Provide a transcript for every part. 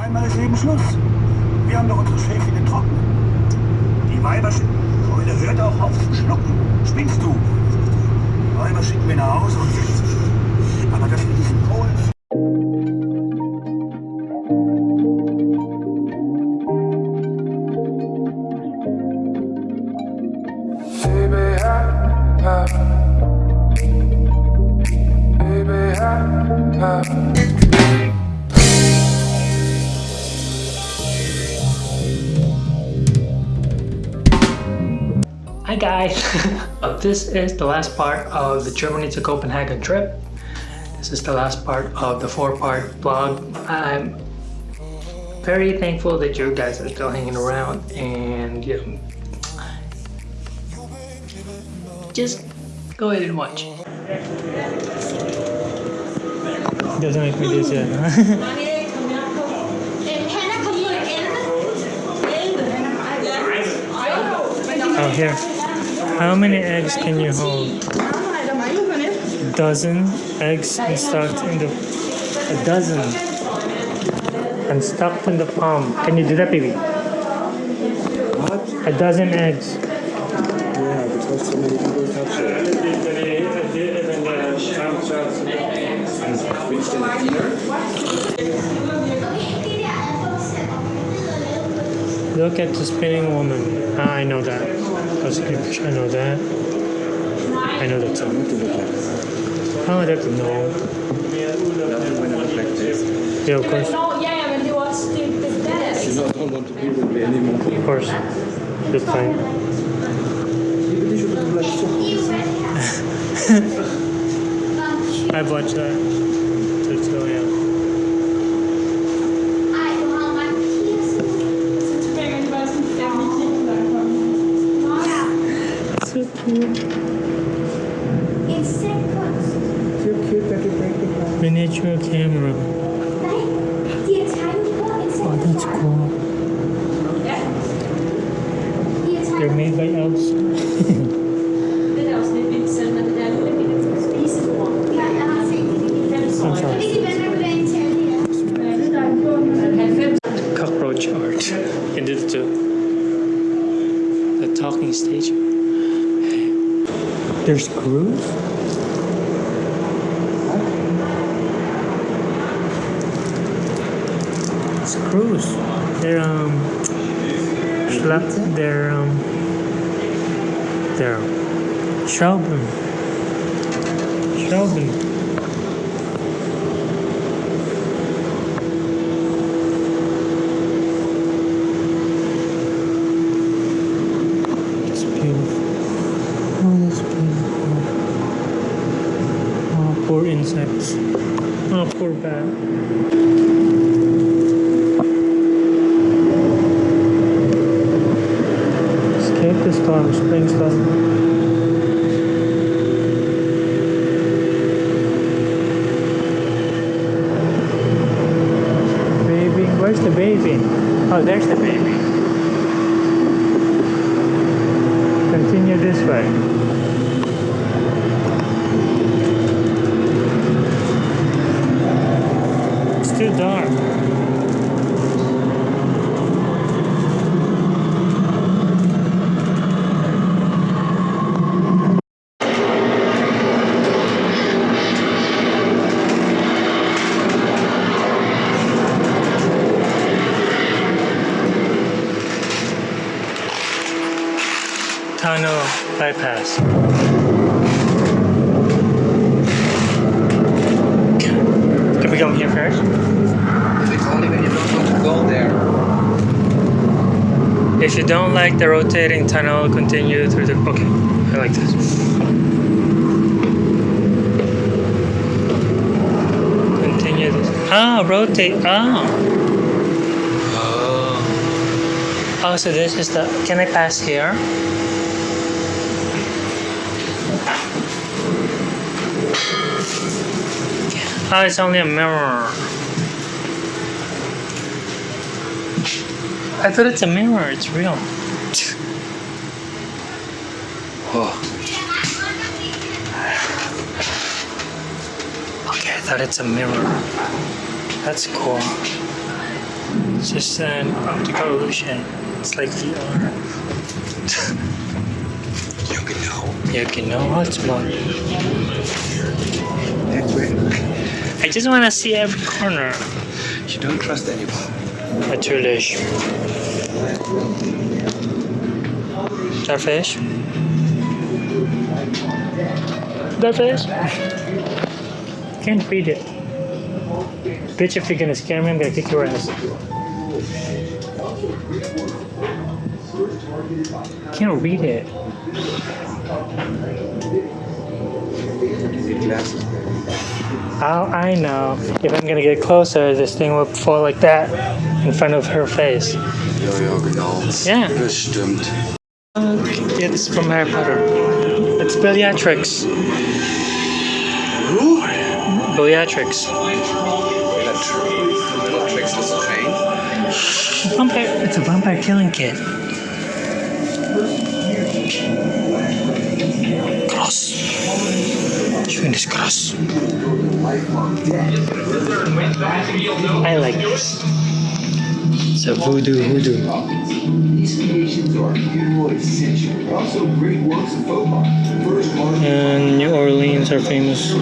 Einmal ist eben Schluss. Wir haben doch unsere Schäfchen in Trocken. Die Weiber schicken... Keule, hört auch auf zu schlucken. Spinnst du? Die Weiber schicken wir nach Hause und setzen. Aber das mit I, I, baby, I, I. Hi guys! Uh, this is the last part of the Germany to Copenhagen trip. This is the last part of the four-part vlog. I'm very thankful that you guys are still hanging around and you know, just go ahead and watch. Doesn't make me this yet. oh here. How many eggs can you hold? dozen eggs and stuck in the a dozen and stuck in the palm. Can you do that, baby? What? A dozen eggs. Yeah, because so many people touch it. Look at the spinning woman. Ah, I know that. I know that. I know that no. Nothing I this. Yeah, of course. Det, det er You know, don't want to be with me anymore. Of course. That's fine. I've watched that. Miniature camera. Oh, that's cool. They're made by elves. Det er også lidt vildt selv, når det der lille bitte spisebord. I'm sorry. Det der er en bog med 90 Cockroach art. You can do it too. The talking stage. There's screws? Screws. They're um slap they're um they're Shelburne. Shelburne. It's beautiful. Oh, that's beautiful. Oh, poor insects. Oh, poor bat. Escape spring storm. Baby, where's the baby? Oh, there's the baby. Continue this way. It's too dark. Tunnel bypass. Can we come here first? It's only when you don't want to go there. If you don't like the rotating tunnel, continue through the. Okay, I like this. Continue this. Ah, rotate. Ah. Oh. Oh, so this is the. Can I pass here? Oh, it's only a mirror. I thought it's a mirror. It's real. Oh, Okay, I thought it's a mirror. That's cool. It's just an optical illusion. It's like VR. Ja, genau. Ja, genau, Hotspot. That's where I just want to see every corner. you don't trust anyone. Natürlich. That fish? That fish? Can't read it. Bitch, if you're gonna scare me, I'm gonna kick your ass. Can't read it. Glasses. How I know if I'm gonna get closer, this thing will fall like that in front of her face. Ja, ja, genau. Yeah. Das stimmt. Yeah, from Harry Potter. It's Bellatrix. Who? Bellatrix. Vampire. It's a vampire killing kit. Cross. Schön ist cross. I like this. It's a voodoo voodoo. These creations are beautiful, essential, but also great works of folk art. First And New Orleans are famous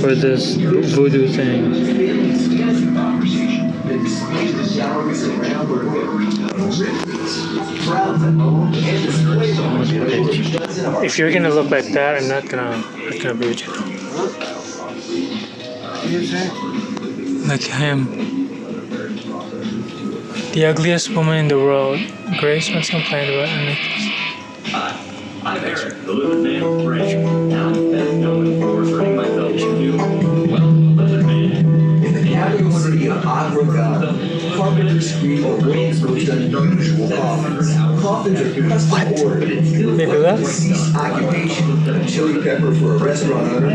for this voodoo thing. If you're gonna look like that, I'm not gonna, not gonna be with you. Like him. The ugliest woman in the world. Grace wants to complain about a necklace. I'm Eric, the lizard man of Bridge. Now I'm best known for turning myself you. well, a lizard man. In the capital city of Accra, Ghana, carpenters create the world's most unusual coffins. Coffins are custom occupation. Chili pepper for a restaurant owner,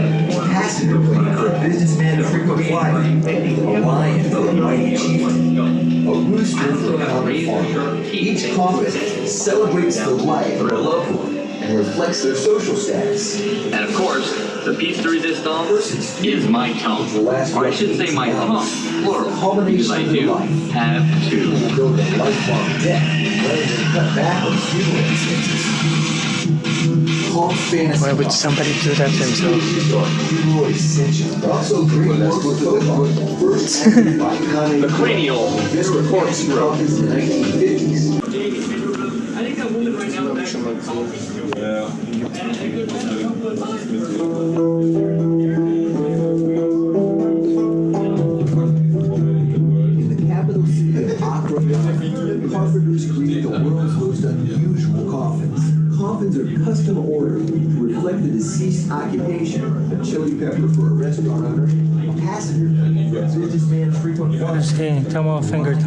passenger plane for a businessman frequent flight, a lion for a mighty chieftain, a rooster for a common farmer. Each coffin celebrates the life of a loved one and reflects their social status. And of course, the piece de resistance is my tongue. Or I should say my tongue, plural, because I do have two. lifelong debt rather than cut back on funeral expenses. Why would somebody do that to himself? creations are city of Ghana, carpenters create the world's most unusual coffins. Coffins are custom ordered to reflect the deceased occupation. A chili pepper for a restaurant owner, a passenger a businessman frequent Tomo finger.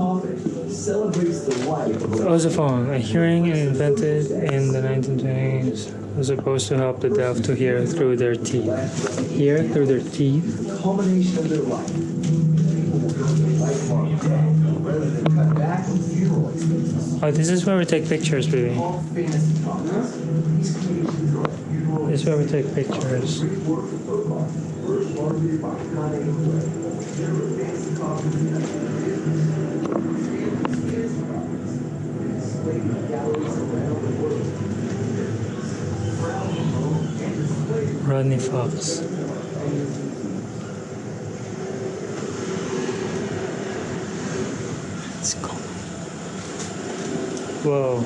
Coffin celebrates the life of a Ozophone, a hearing invented in the 1920s, was supposed to help the deaf to hear through their teeth. Hear through their teeth? culmination of their life. People will go to lifelong debt rather than cut back on funeral expenses. Oh, this is where we take pictures, baby. All fantasy coffins. These creations are funeral This is where we take pictures. Rodney Fox. Let's go. Whoa.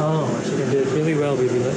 Oh, she it really well, baby. Look.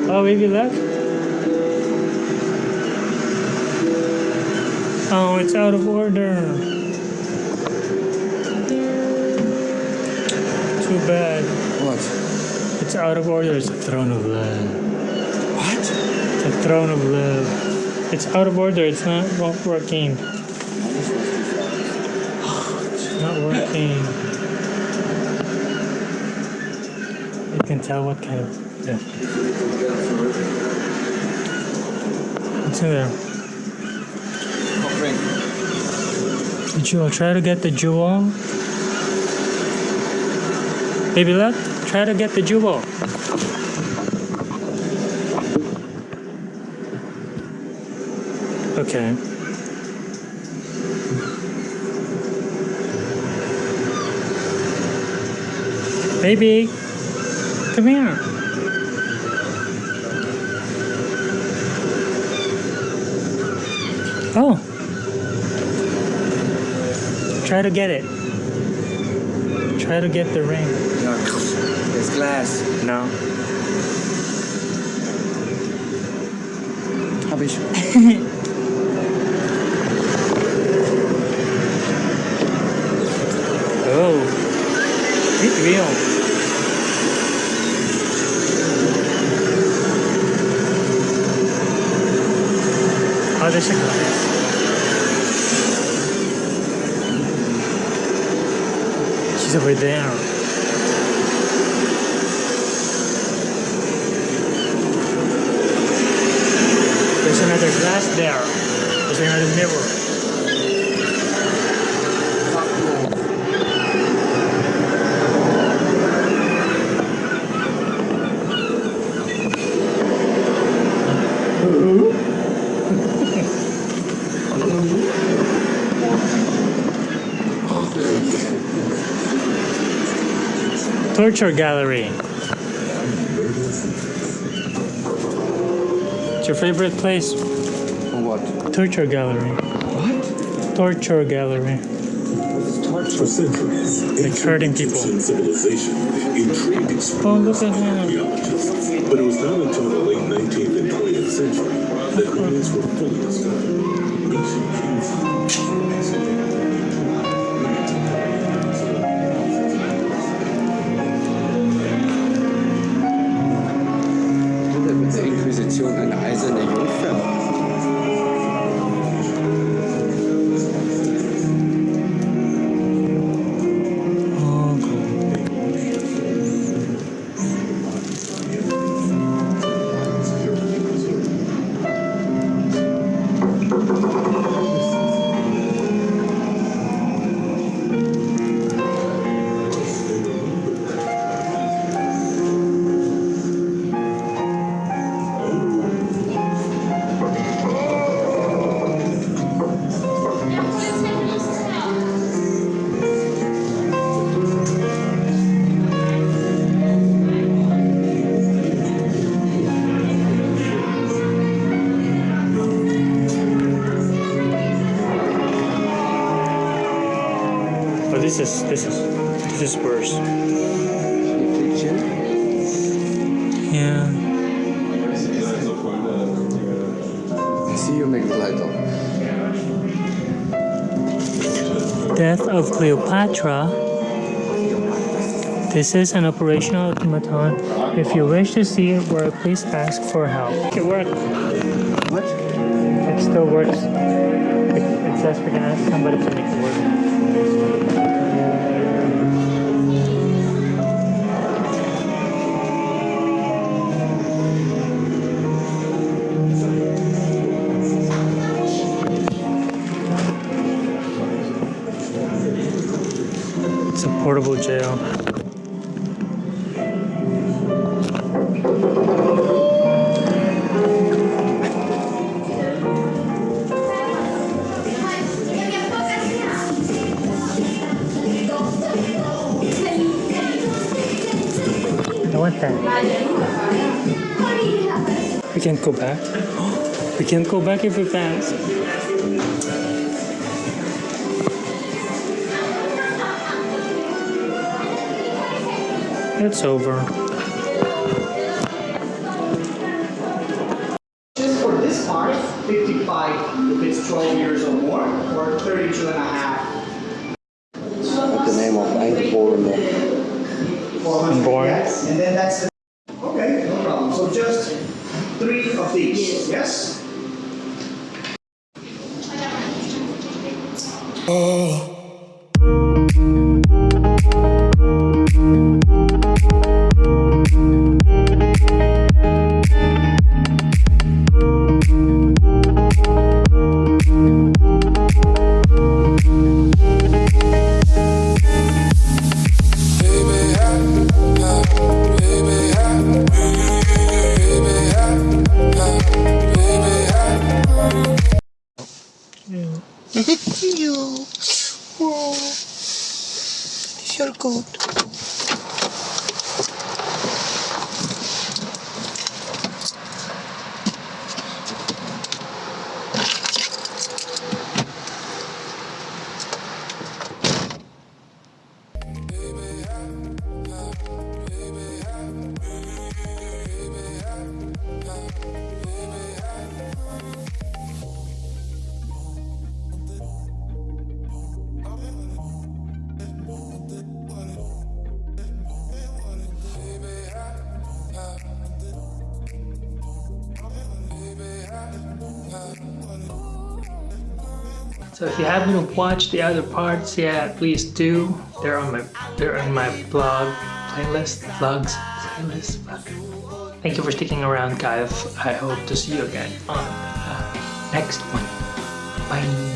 oh, maybe left? Oh, it's out of order. Too bad. What? It's out of order. It's a throne of love. What? It's a throne of love. It's out of order. It's not working. It's not working. You can tell what kind of. Yeah. It's in there. The jewel. Try to get the jewel. Baby left. Try to get the jewel. Okay. Baby, come here. Oh. Try to get it. Try to get the ring. No, there's glass. No. Hab A. She's over there. There's another glass there. There's another mirror. Torture gallery. It's your favorite place. What? Torture gallery. What? Torture gallery. For centuries, Like hurting people. Civilization intrigued Oh, look at him. archaeologists. But it was not until the late 19th and 20th century that remains were fully discovered. 是一个。Yeah. See you, Begleiter. Death of Cleopatra. This is an operational automaton. If you wish to see it work, please ask for help. It worked. What? It still works. It, it says we can ask somebody to make it work. portable jail. We can't go back. we can't go back if we pass. It's over. Just for this part, 55 if it's 12 years or more, or 32 and a half. What's the name of Eingeborene? 400, yes, and then that's the... Okay, no problem. So just three of these, yes? you. Oh. Good. So if you haven't watched the other parts yet, please do. They're on my they're on my blog playlist, vlogs playlist. Fuck. Thank you for sticking around, guys. I hope to see you again on uh, next one. Bye.